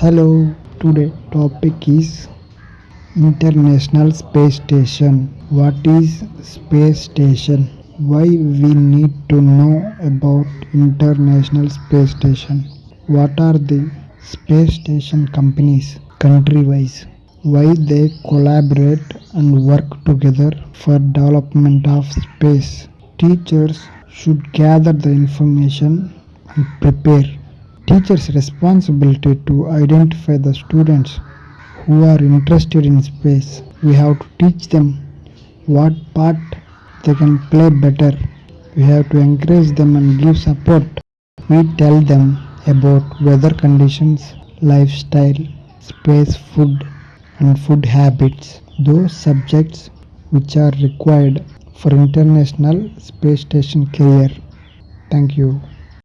Hello, today topic is International Space Station. What is space station? Why we need to know about International Space Station? What are the space station companies country wise? Why they collaborate and work together for development of space? Teachers should gather the information and prepare. Teachers' responsibility to identify the students who are interested in space. We have to teach them what part they can play better. We have to encourage them and give support. We tell them about weather conditions, lifestyle, space food, and food habits. Those subjects which are required for International Space Station career. Thank you.